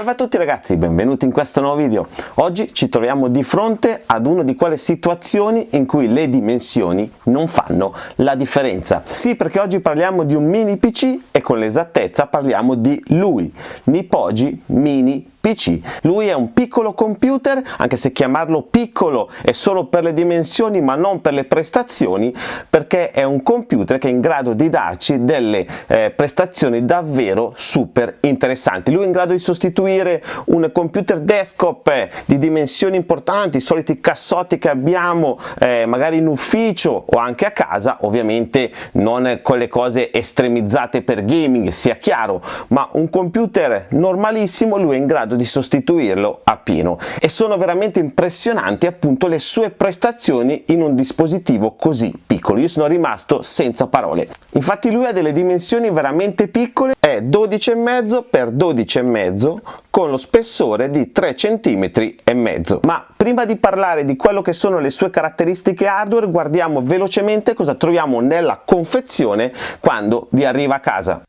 Salve a tutti ragazzi, benvenuti in questo nuovo video. Oggi ci troviamo di fronte ad una di quelle situazioni in cui le dimensioni non fanno la differenza. Sì, perché oggi parliamo di un mini PC e con l'esattezza parliamo di lui, Nipoji Mini PC. Lui è un piccolo computer, anche se chiamarlo piccolo è solo per le dimensioni ma non per le prestazioni, perché è un computer che è in grado di darci delle eh, prestazioni davvero super interessanti. Lui è in grado di sostituire un computer desktop eh, di dimensioni importanti, i soliti cassotti che abbiamo eh, magari in ufficio o anche a casa, ovviamente non quelle cose estremizzate per gaming, sia chiaro, ma un computer normalissimo lui è in grado grado di sostituirlo a pieno e sono veramente impressionanti appunto le sue prestazioni in un dispositivo così piccolo. Io sono rimasto senza parole. Infatti lui ha delle dimensioni veramente piccole. È 12,5 x 12,5 con lo spessore di 3 cm e mezzo. Ma prima di parlare di quello che sono le sue caratteristiche hardware guardiamo velocemente cosa troviamo nella confezione quando vi arriva a casa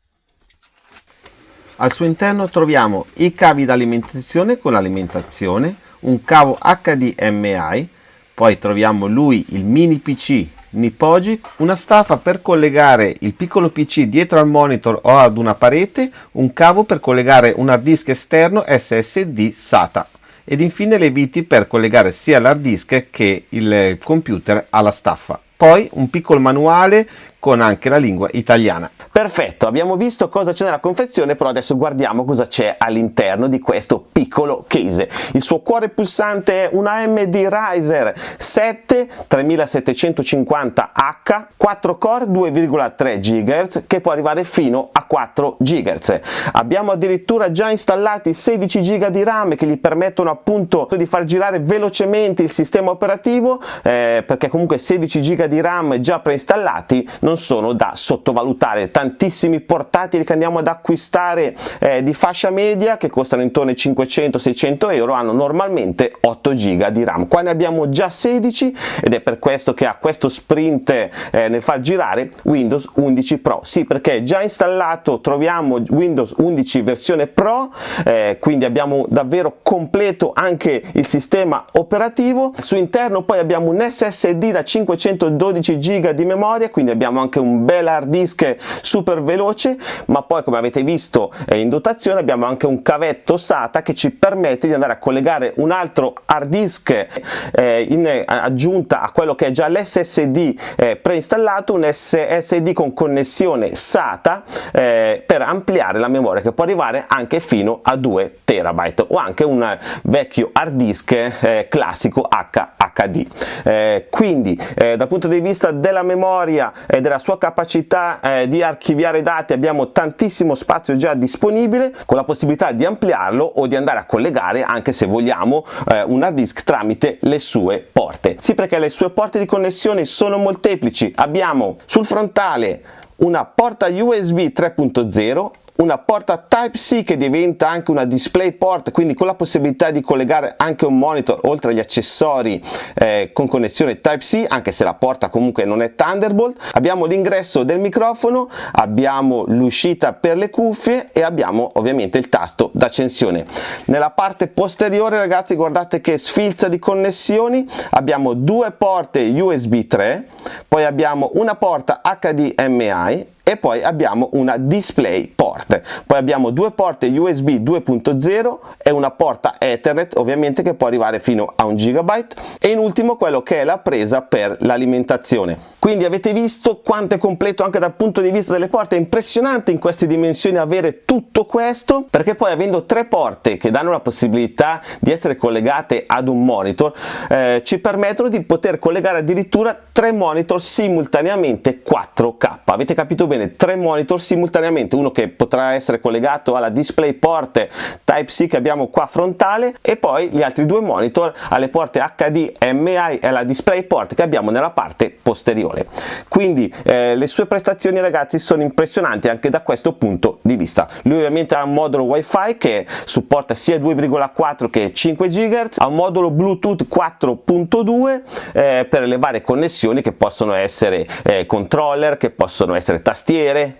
al suo interno troviamo i cavi d'alimentazione con l'alimentazione, un cavo HDMI, poi troviamo lui il mini PC Nipoji, una staffa per collegare il piccolo PC dietro al monitor o ad una parete, un cavo per collegare un hard disk esterno SSD SATA ed infine le viti per collegare sia l'hard disk che il computer alla staffa. Poi un piccolo manuale con anche la lingua italiana. Perfetto, abbiamo visto cosa c'è nella confezione, però adesso guardiamo cosa c'è all'interno di questo piccolo case. Il suo cuore pulsante è un AMD Riser 7 3750H, 4 core 2,3 GHz che può arrivare fino a 4 GHz. Abbiamo addirittura già installati 16 GB di RAM che gli permettono appunto di far girare velocemente il sistema operativo eh, perché comunque 16 GB di RAM già preinstallati non sono da sottovalutare tantissimi portatili che andiamo ad acquistare eh, di fascia media che costano intorno ai 500-600 euro hanno normalmente 8 giga di RAM. Qua ne abbiamo già 16 ed è per questo che ha questo sprint eh, nel far girare Windows 11 Pro. Sì perché già installato troviamo Windows 11 versione Pro eh, quindi abbiamo davvero completo anche il sistema operativo. Su interno poi abbiamo un SSD da 512 giga di memoria quindi abbiamo anche un bel hard disk super veloce ma poi come avete visto eh, in dotazione. Abbiamo anche un cavetto SATA che ci permette di andare a collegare un altro hard disk eh, in aggiunta a quello che è già l'SSD eh, preinstallato un SSD con connessione SATA eh, per ampliare la memoria che può arrivare anche fino a 2 terabyte o anche un vecchio hard disk eh, classico HHD eh, quindi dal punto di vista della memoria e della sua capacità eh, di archiviare dati abbiamo tantissimo spazio già disponibile con la possibilità di ampliarlo o di andare a collegare anche se vogliamo eh, un hard disk tramite le sue porte. Sì perché le sue porte di connessione sono molteplici. Abbiamo sul frontale una porta USB 3.0 una porta Type-C che diventa anche una DisplayPort, quindi con la possibilità di collegare anche un monitor oltre agli accessori eh, con connessione Type-C, anche se la porta comunque non è Thunderbolt. Abbiamo l'ingresso del microfono, abbiamo l'uscita per le cuffie e abbiamo ovviamente il tasto d'accensione. Nella parte posteriore ragazzi guardate che sfilza di connessioni, abbiamo due porte USB 3, poi abbiamo una porta HDMI e poi abbiamo una display port. Poi abbiamo due porte USB 2.0 e una porta Ethernet ovviamente che può arrivare fino a un gigabyte. E in ultimo quello che è la presa per l'alimentazione. Quindi avete visto quanto è completo anche dal punto di vista delle porte? È impressionante in queste dimensioni avere tutto questo perché poi avendo tre porte che danno la possibilità di essere collegate ad un monitor eh, ci permettono di poter collegare addirittura tre monitor simultaneamente 4K avete capito bene tre monitor simultaneamente uno che potrà essere collegato alla DisplayPort Type-C che abbiamo qua frontale e poi gli altri due monitor alle porte HDMI e alla DisplayPort che abbiamo nella parte posteriore. Quindi eh, le sue prestazioni ragazzi sono impressionanti anche da questo punto di vista. Lui ovviamente ha un modulo wifi che supporta sia 2,4 che 5 GHz ha un modulo bluetooth 4.2 eh, per le varie connessioni che possono essere eh, controller che possono essere tastiere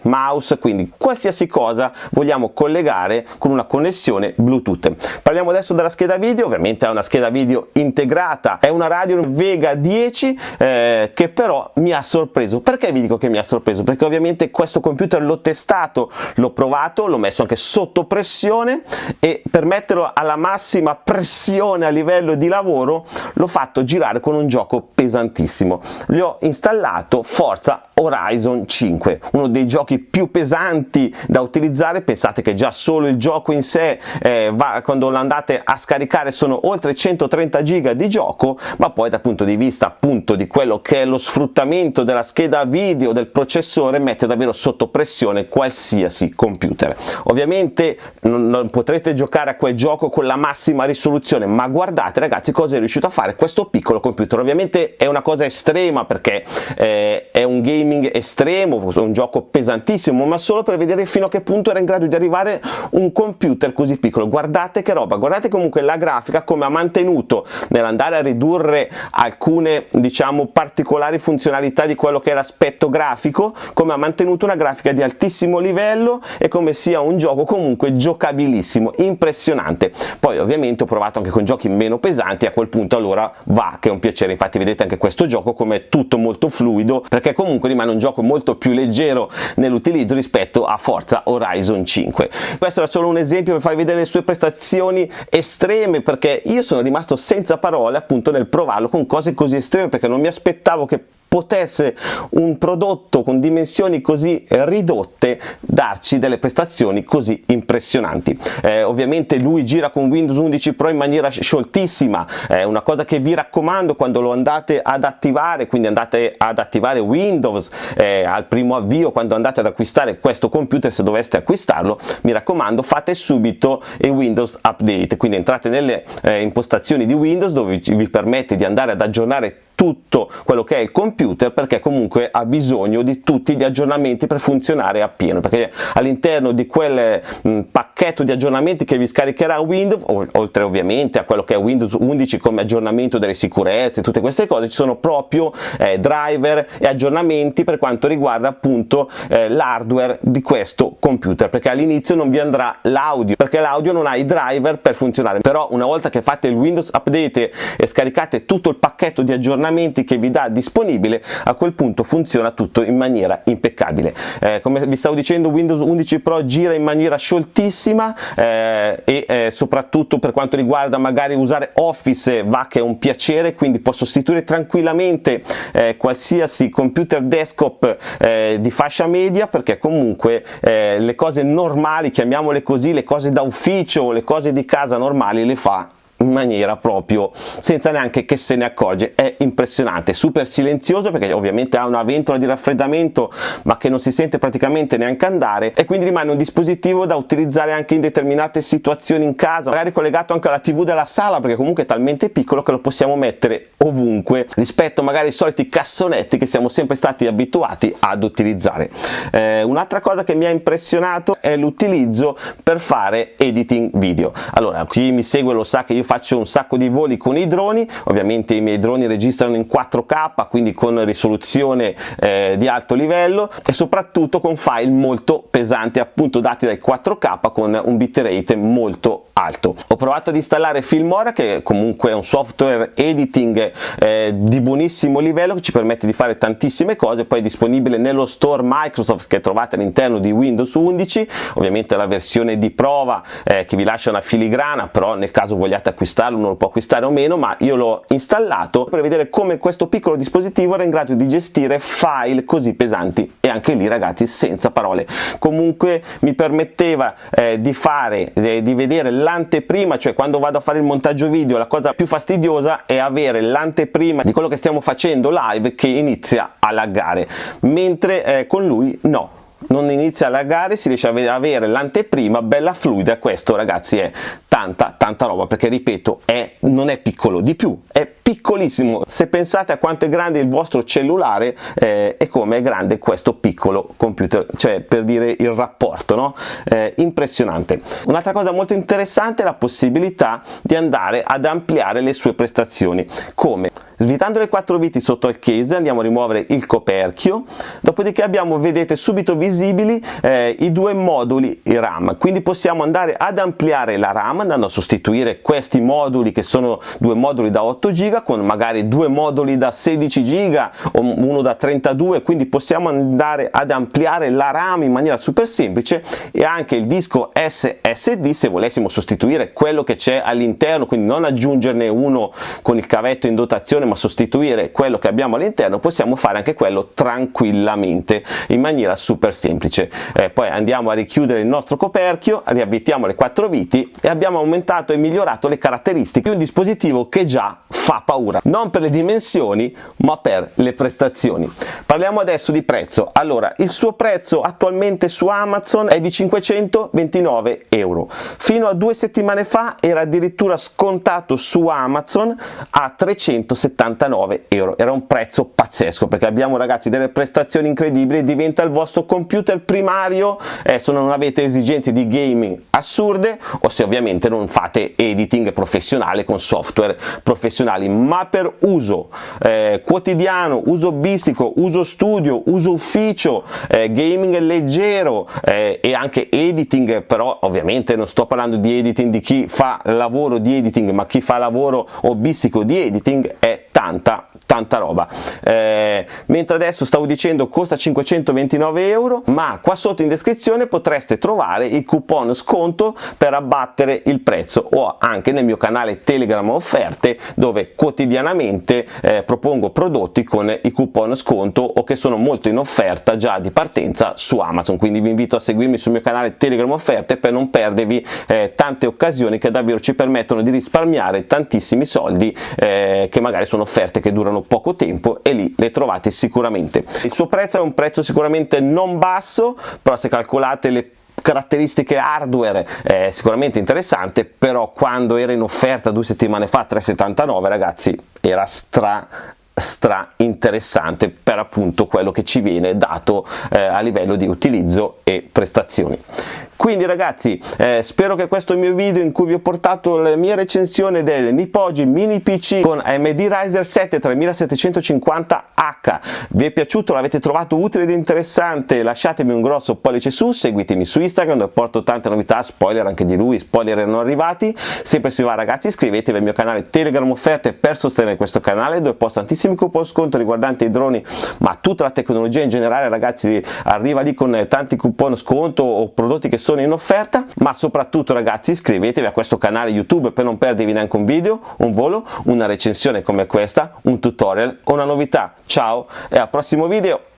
mouse quindi qualsiasi cosa vogliamo collegare con una connessione bluetooth. Parliamo adesso della scheda video ovviamente ha una scheda video integrata è una Radeon Vega 10 eh, che però mi ha sorpreso. Perché vi dico che mi ha sorpreso? Perché ovviamente questo computer l'ho testato l'ho provato l'ho messo anche sotto pressione e per metterlo alla massima pressione a livello di lavoro l'ho fatto girare con un gioco pesantissimo. Gli ho installato Forza Horizon 5 uno dei giochi più pesanti da utilizzare. Pensate che già solo il gioco in sé eh, va, quando lo andate a scaricare sono oltre 130 giga di gioco ma poi dal punto di vista appunto di quello che è lo sfruttamento della scheda video del processore mette davvero sotto pressione qualsiasi computer. Ovviamente non, non potrete giocare a quel gioco con la massima risoluzione ma guardate ragazzi cosa è riuscito a fare questo piccolo computer. Ovviamente è una cosa estrema perché eh, è un gaming estremo un gioco pesantissimo ma solo per vedere fino a che punto era in grado di arrivare un computer così piccolo. Guardate che roba guardate comunque la grafica come ha mantenuto nell'andare a ridurre alcune diciamo particolari funzionalità di quello che è l'aspetto grafico come ha mantenuto una grafica di altissimo livello e come sia un gioco comunque giocabilissimo impressionante. Poi ovviamente ho provato anche con giochi meno pesanti a quel punto allora va che è un piacere. Infatti vedete anche questo gioco come è tutto molto fluido perché comunque rimane un gioco molto più leggero nell'utilizzo rispetto a Forza Horizon 5 questo era solo un esempio per farvi vedere le sue prestazioni estreme perché io sono rimasto senza parole appunto nel provarlo con cose così estreme perché non mi aspettavo che potesse un prodotto con dimensioni così ridotte darci delle prestazioni così impressionanti. Eh, ovviamente lui gira con Windows 11 Pro in maniera scioltissima. È una cosa che vi raccomando quando lo andate ad attivare quindi andate ad attivare Windows eh, al primo avvio quando andate ad acquistare questo computer se doveste acquistarlo mi raccomando fate subito il Windows Update. Quindi entrate nelle eh, impostazioni di Windows dove vi permette di andare ad aggiornare tutto quello che è il computer perché comunque ha bisogno di tutti gli aggiornamenti per funzionare appieno perché all'interno di quel mh, pacchetto di aggiornamenti che vi scaricherà Windows oltre ovviamente a quello che è Windows 11 come aggiornamento delle sicurezze tutte queste cose ci sono proprio eh, driver e aggiornamenti per quanto riguarda appunto eh, l'hardware di questo computer perché all'inizio non vi andrà l'audio perché l'audio non ha i driver per funzionare. Però una volta che fate il Windows Update e scaricate tutto il pacchetto di aggiornamenti aggiornamenti che vi dà disponibile a quel punto funziona tutto in maniera impeccabile. Eh, come vi stavo dicendo Windows 11 Pro gira in maniera scioltissima eh, e eh, soprattutto per quanto riguarda magari usare Office va che è un piacere quindi può sostituire tranquillamente eh, qualsiasi computer desktop eh, di fascia media perché comunque eh, le cose normali chiamiamole così le cose da ufficio le cose di casa normali le fa in maniera proprio senza neanche che se ne accorge. È impressionante super silenzioso perché ovviamente ha una ventola di raffreddamento ma che non si sente praticamente neanche andare e quindi rimane un dispositivo da utilizzare anche in determinate situazioni in casa magari collegato anche alla tv della sala perché comunque è talmente piccolo che lo possiamo mettere ovunque rispetto magari ai soliti cassonetti che siamo sempre stati abituati ad utilizzare. Eh, un'altra cosa che mi ha impressionato è l'utilizzo per fare editing video. Allora chi mi segue lo sa che io faccio un sacco di voli con i droni. Ovviamente i miei droni registrano in 4k quindi con risoluzione eh, di alto livello e soprattutto con file molto pesanti appunto dati dai 4k con un bitrate molto alto. Ho provato ad installare Filmora che comunque è un software editing eh, di buonissimo livello che ci permette di fare tantissime cose. Poi è disponibile nello store Microsoft che trovate all'interno di Windows 11 ovviamente la versione di prova eh, che vi lascia una filigrana però nel caso vogliate acquistare acquistarlo, uno lo può acquistare o meno, ma io l'ho installato per vedere come questo piccolo dispositivo era in grado di gestire file così pesanti. E anche lì ragazzi senza parole. Comunque mi permetteva eh, di fare, eh, di vedere l'anteprima, cioè quando vado a fare il montaggio video la cosa più fastidiosa è avere l'anteprima di quello che stiamo facendo live che inizia a laggare, mentre eh, con lui no. Non inizia a laggare, si riesce a avere l'anteprima bella fluida, questo ragazzi è tanta tanta roba perché ripeto è, non è piccolo di più è piccolissimo. Se pensate a quanto è grande il vostro cellulare eh, e come è grande questo piccolo computer cioè per dire il rapporto no? Eh, impressionante. Un'altra cosa molto interessante è la possibilità di andare ad ampliare le sue prestazioni. Come? Svitando le quattro viti sotto al case andiamo a rimuovere il coperchio dopodiché abbiamo vedete subito visibili eh, i due moduli RAM. Quindi possiamo andare ad ampliare la RAM andando a sostituire questi moduli che sono due moduli da 8 GB con magari due moduli da 16 GB o uno da 32 quindi possiamo andare ad ampliare la RAM in maniera super semplice e anche il disco SSD se volessimo sostituire quello che c'è all'interno quindi non aggiungerne uno con il cavetto in dotazione ma sostituire quello che abbiamo all'interno possiamo fare anche quello tranquillamente in maniera super semplice. Eh, poi andiamo a richiudere il nostro coperchio riavvitiamo le quattro viti e abbiamo aumentato e migliorato le caratteristiche di un dispositivo che già fa paura. Non per le dimensioni ma per le prestazioni. Parliamo adesso di prezzo. Allora il suo prezzo attualmente su Amazon è di 529 euro. Fino a due settimane fa era addirittura scontato su Amazon a 379 euro. Era un prezzo pazzesco perché abbiamo ragazzi delle prestazioni incredibili diventa il vostro computer primario. Eh, se non avete esigenze di gaming assurde o se ovviamente non fate editing professionale con software professionali ma per uso eh, quotidiano uso hobbistico uso studio uso ufficio eh, gaming leggero eh, e anche editing però ovviamente non sto parlando di editing di chi fa lavoro di editing ma chi fa lavoro hobbistico di editing è tanta tanta roba. Eh, mentre adesso stavo dicendo costa 529 euro ma qua sotto in descrizione potreste trovare il coupon sconto per abbattere il prezzo o anche nel mio canale telegram offerte dove quotidianamente eh, propongo prodotti con i coupon sconto o che sono molto in offerta già di partenza su amazon. Quindi vi invito a seguirmi sul mio canale telegram offerte per non perdervi eh, tante occasioni che davvero ci permettono di risparmiare tantissimi soldi eh, che magari sono offerte che durano poco tempo e lì le trovate sicuramente. Il suo prezzo è un prezzo sicuramente non basso però se calcolate le caratteristiche hardware è sicuramente interessante però quando era in offerta due settimane fa 3,79 ragazzi era stra stra interessante per appunto quello che ci viene dato eh, a livello di utilizzo e prestazioni quindi ragazzi eh, spero che questo mio video in cui vi ho portato la mia recensione del Nipoji mini PC con AMD Ryzen 7 3750H vi è piaciuto, l'avete trovato utile ed interessante lasciatemi un grosso pollice su, seguitemi su Instagram dove porto tante novità, spoiler anche di lui, spoiler erano arrivati. Sempre se va ragazzi iscrivetevi al mio canale Telegram offerte per sostenere questo canale dove posto tantissimi coupon sconto riguardanti i droni ma tutta la tecnologia in generale ragazzi arriva lì con tanti coupon sconto o prodotti che sono sono in offerta ma soprattutto ragazzi iscrivetevi a questo canale youtube per non perdervi neanche un video un volo una recensione come questa un tutorial o una novità. Ciao e al prossimo video